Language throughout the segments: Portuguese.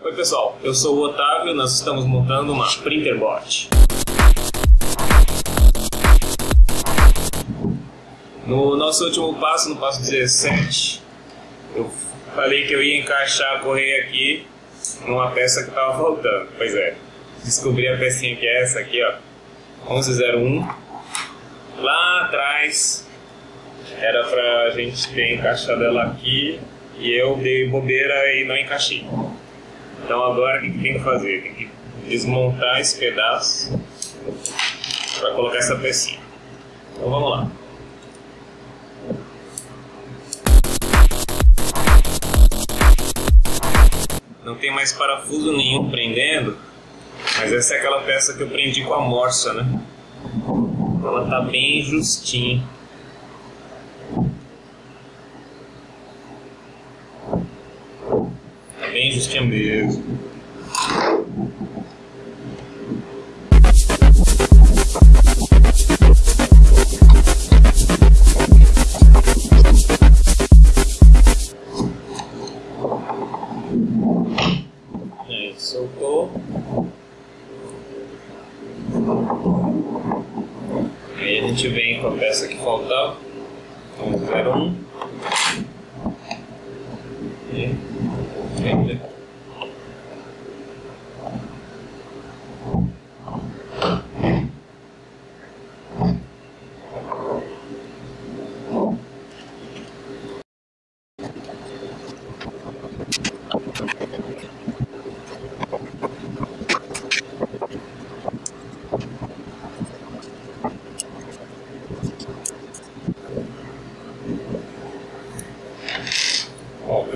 Oi pessoal, eu sou o Otávio, nós estamos montando uma Printerbot. No nosso último passo, no passo 17, eu falei que eu ia encaixar a correia aqui numa peça que estava faltando. Pois é, descobri a pecinha que é essa aqui, ó, 1101. Lá atrás era pra gente ter encaixado ela aqui e eu dei bobeira e não encaixei. Então agora o que tem que fazer? Tem que desmontar esse pedaço para colocar essa pecinha. Então vamos lá. Não tem mais parafuso nenhum prendendo, mas essa é aquela peça que eu prendi com a morsa, né? Ela tá bem justinha. Bem justinha mesmo. Aí, soltou. Aí a gente vem com a peça que faltava. Vamos ver um. Ende.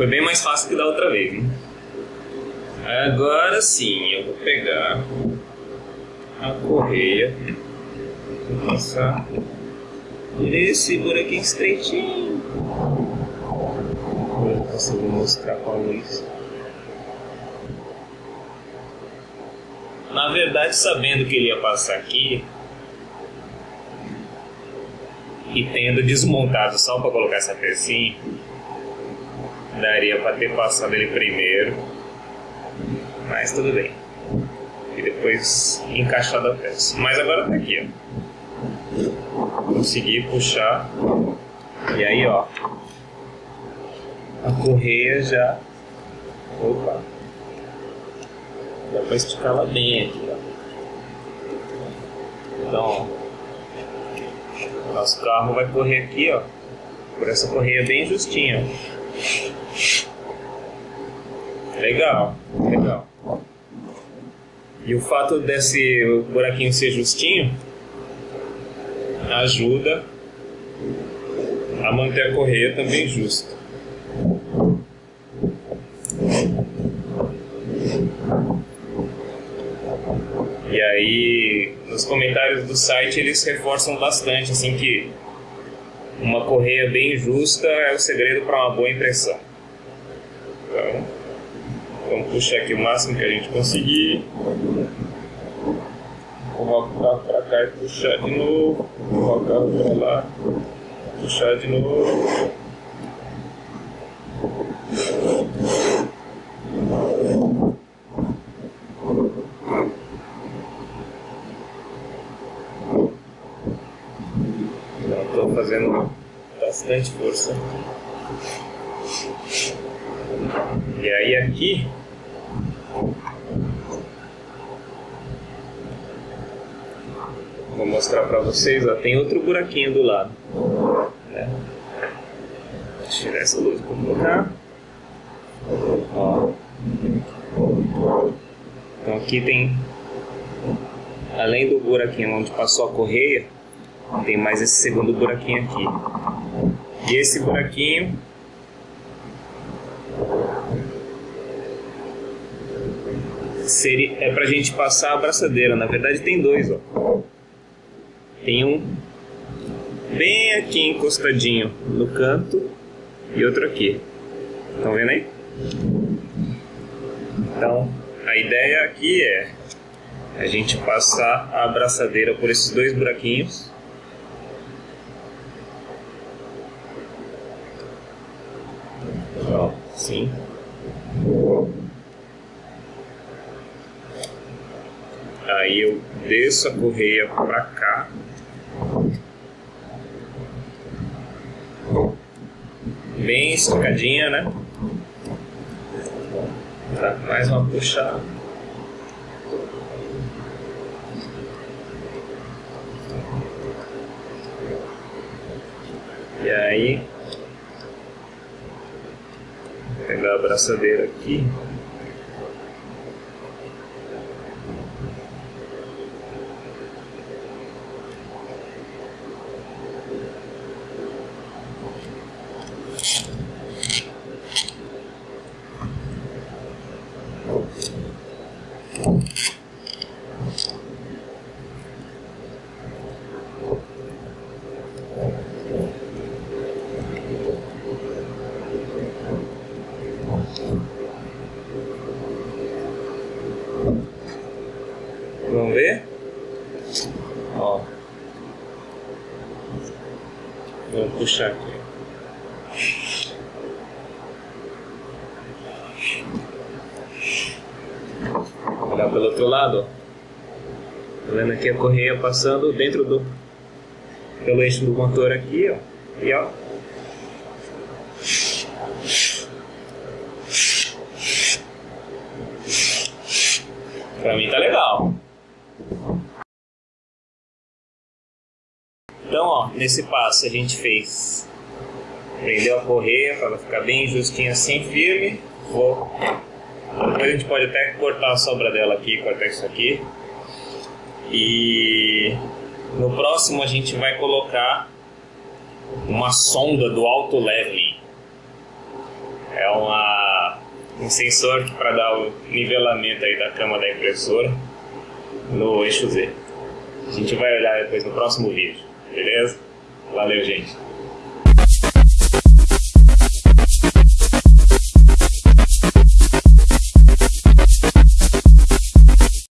Foi bem mais fácil que da outra vez. Agora sim, eu vou pegar a correia vou passar nesse buraquinho estreitinho. Eu consigo mostrar com a luz. Na verdade, sabendo que ele ia passar aqui e tendo desmontado só para colocar essa pecinha, daria para ter passado ele primeiro, mas tudo bem. E depois encaixado a peça. Mas agora tá aqui, ó. Consegui puxar. E aí, ó. A correia já. Opa! Dá pra esticar ela bem aqui, ó. Então, ó. Nosso carro vai correr aqui, ó. Por essa correia bem justinha, ó. Legal, legal. E o fato desse buraquinho ser justinho ajuda a manter a correia também justa. E aí, nos comentários do site eles reforçam bastante assim que uma correia bem justa é o segredo para uma boa impressão. Então, vamos puxar aqui o máximo que a gente conseguir. Colocar para cá e puxar de novo. Colocar para lá. Puxar de novo. Então, estou fazendo bastante força. E aí aqui vou mostrar para vocês, ó, tem outro buraquinho do lado. Né? Vou tirar essa luz para colocar. Ó. Então aqui tem, além do buraquinho onde passou a correia, tem mais esse segundo buraquinho aqui. E esse buraquinho seria, é pra gente passar a abraçadeira. Na verdade tem dois, ó. Tem um bem aqui encostadinho no canto e outro aqui. Estão vendo aí? Então, a ideia aqui é a gente passar a abraçadeira por esses dois buraquinhos. Sim. Aí eu desço a correia para cá. Bem estocadinha, né? Tá, mais uma puxada. E aí braçadeira aqui. Vamos ver? Ó. Vamos puxar aqui. Olhar pelo outro lado. Tá vendo aqui a correia passando dentro do. pelo eixo do motor aqui, ó. E ó. Pra mim tá legal. Então, ó, nesse passo a gente fez. Prendeu a correia para ela ficar bem justinha assim, firme. Vou. Depois a gente pode até cortar a sobra dela aqui, cortar isso aqui. E no próximo a gente vai colocar uma sonda do alto leveling. É uma, um sensor para dar o nivelamento aí da cama da impressora no eixo Z. A gente vai olhar depois no próximo vídeo, beleza? Valeu, gente!